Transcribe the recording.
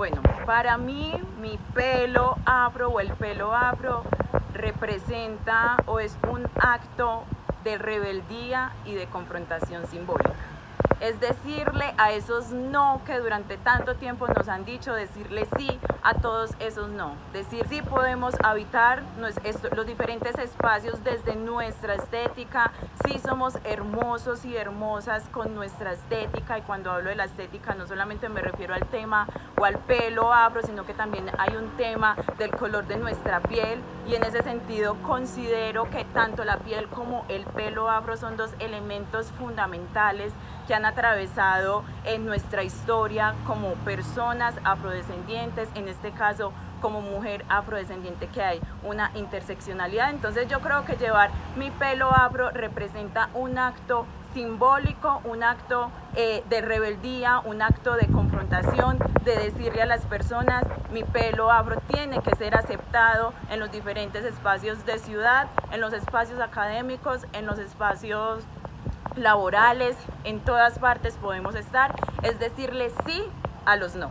Bueno, para mí mi pelo afro o el pelo afro representa o es un acto de rebeldía y de confrontación simbólica es decirle a esos no que durante tanto tiempo nos han dicho, decirle sí a todos esos no. Decir sí podemos habitar los diferentes espacios desde nuestra estética, sí somos hermosos y hermosas con nuestra estética y cuando hablo de la estética no solamente me refiero al tema o al pelo afro, sino que también hay un tema del color de nuestra piel y en ese sentido considero que tanto la piel como el pelo afro son dos elementos fundamentales que han atravesado en nuestra historia como personas afrodescendientes, en este caso como mujer afrodescendiente que hay una interseccionalidad. Entonces yo creo que llevar mi pelo afro representa un acto simbólico, un acto eh, de rebeldía, un acto de confrontación, de decirle a las personas, mi pelo afro tiene que ser aceptado en los diferentes espacios de ciudad, en los espacios académicos, en los espacios laborales, en todas partes podemos estar, es decirle sí a los no.